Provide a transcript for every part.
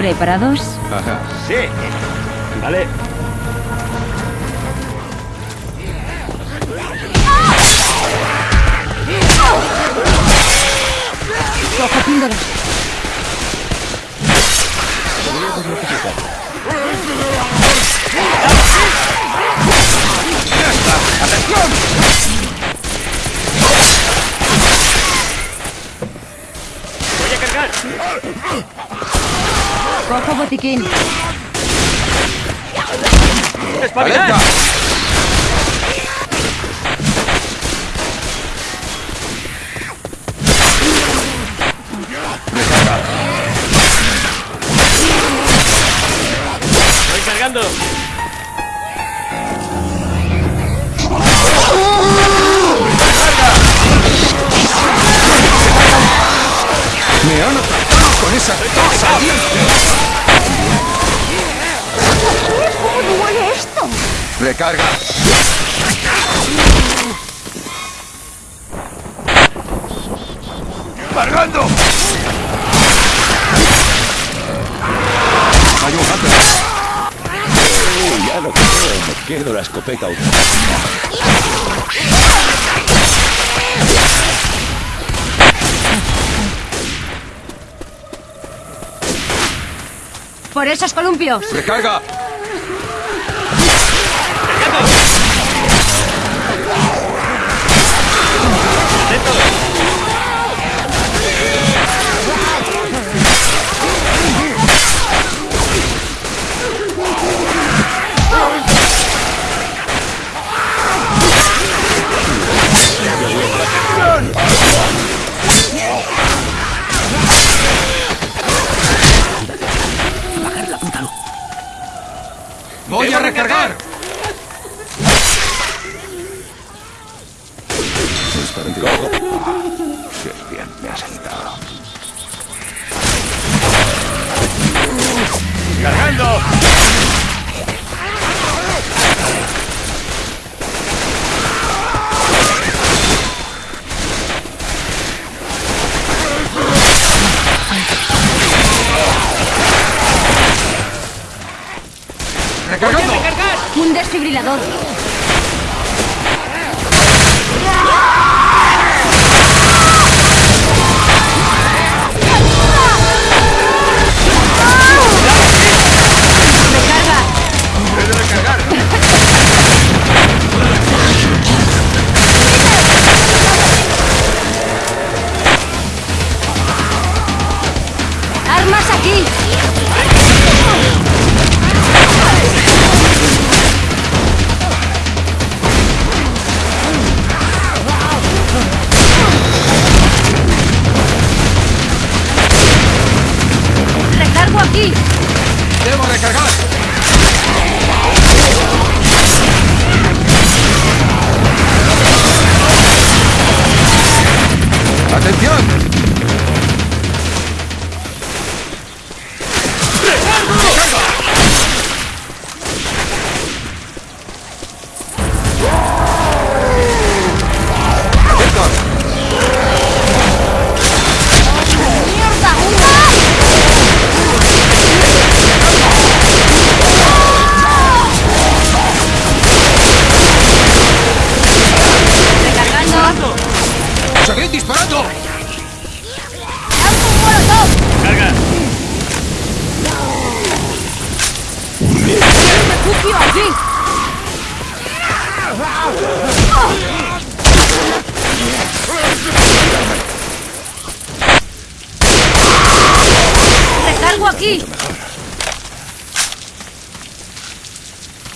¿Preparados? Ajá. Sí. Vale. Cojo píldora. Voy a cargar. Roll call botiquín. ¡Espabilad! ¡Recarga! ¡Cargando! ¡Hay un hunter! Uy, ya lo creo, me quedo la escopeta automática. Por esos columpios. ¡Recarga! ¡Cargando! ¡Recargando! Un desfibrilador. Recarga.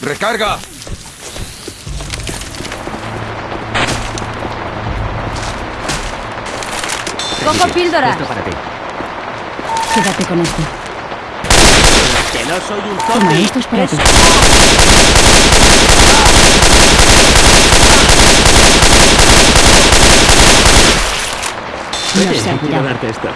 ¡Recarga! Cojo píldora. Esto para ti. Quédate con esto. Que no soy un Toma, esto es para ti. No darte esto.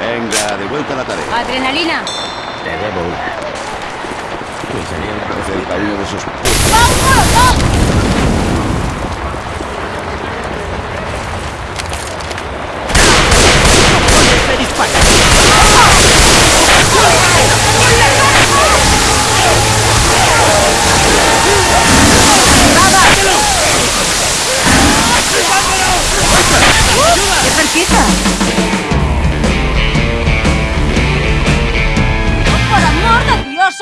Venga, de vuelta a la tarea. Adrenalina. Te debo una. Parece el padrino de sus... ¡Este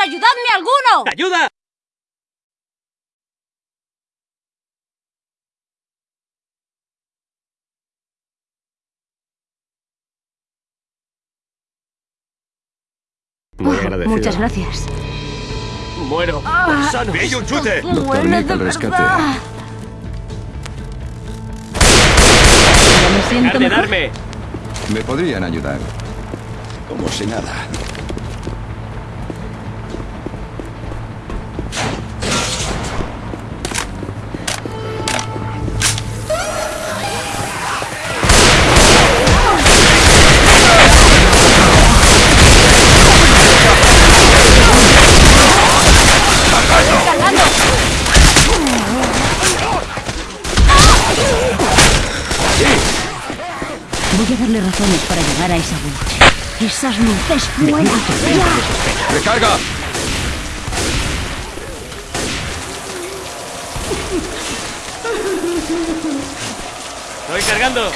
ayudadme alguno! ¡Ayuda! Muy agradecido. Muchas gracias. Muero. Ah. Sano. ¡Pilla un chute! Doctor de Nick al rescate. verdad. Ya me siento mejor. darme. Me podrían ayudar. Como si nada. Esa witch. Esas luces fuera. ¡Ya! ¡Recarga! Estoy cargando.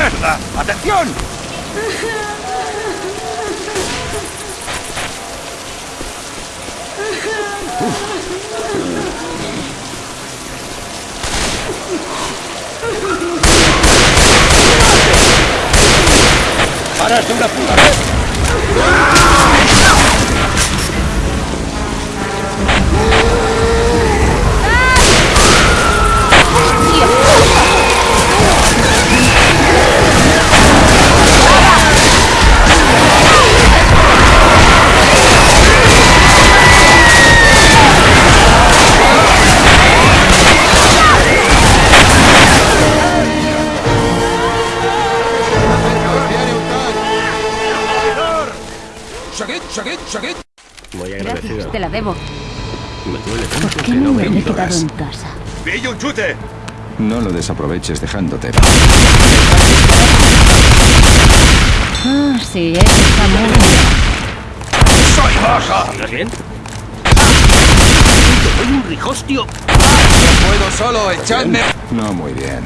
¡Mierda! ¡Atención! ¡Paras una puta vez! Te la debo. Me duele tanto ¿Por que qué no no me he quedado horas. en casa? ¡Pilla un chute! No lo desaproveches dejándote. Ah, sí, eso está muy bien. ¡Soy baja! ¿Estás bien? ¡Soy un rijostio! ¡Puedo solo! ¡Echadme! No muy bien.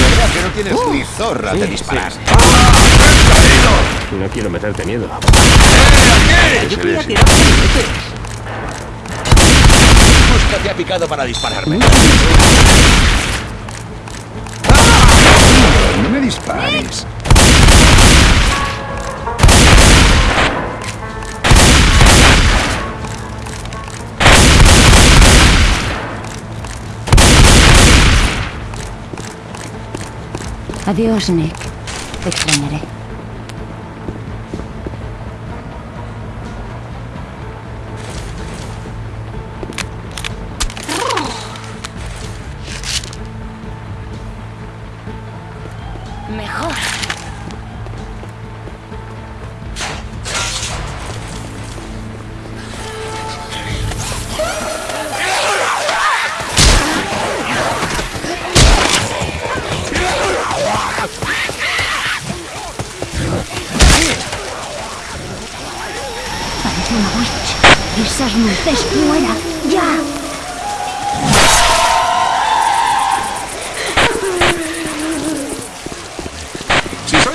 ¿Verdad que no tienes ni zorra de Sí, disparar? sí, No quiero meterte miedo. Yo tirar Justo te ha picado para dispararme. No me dispares. Adiós, Nick. Te extrañaré. Mejor. Parece una witch. Esas luces fuera. ¡Ya!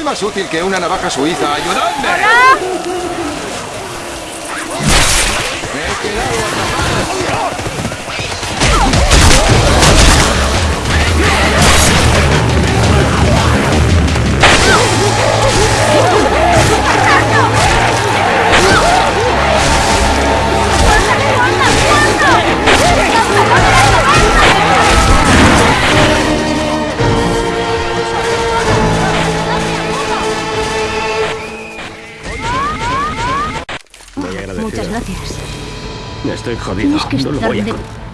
Más útil que una navaja suiza, ayudadme. Me he quedado Estoy jodido. No lo voy a...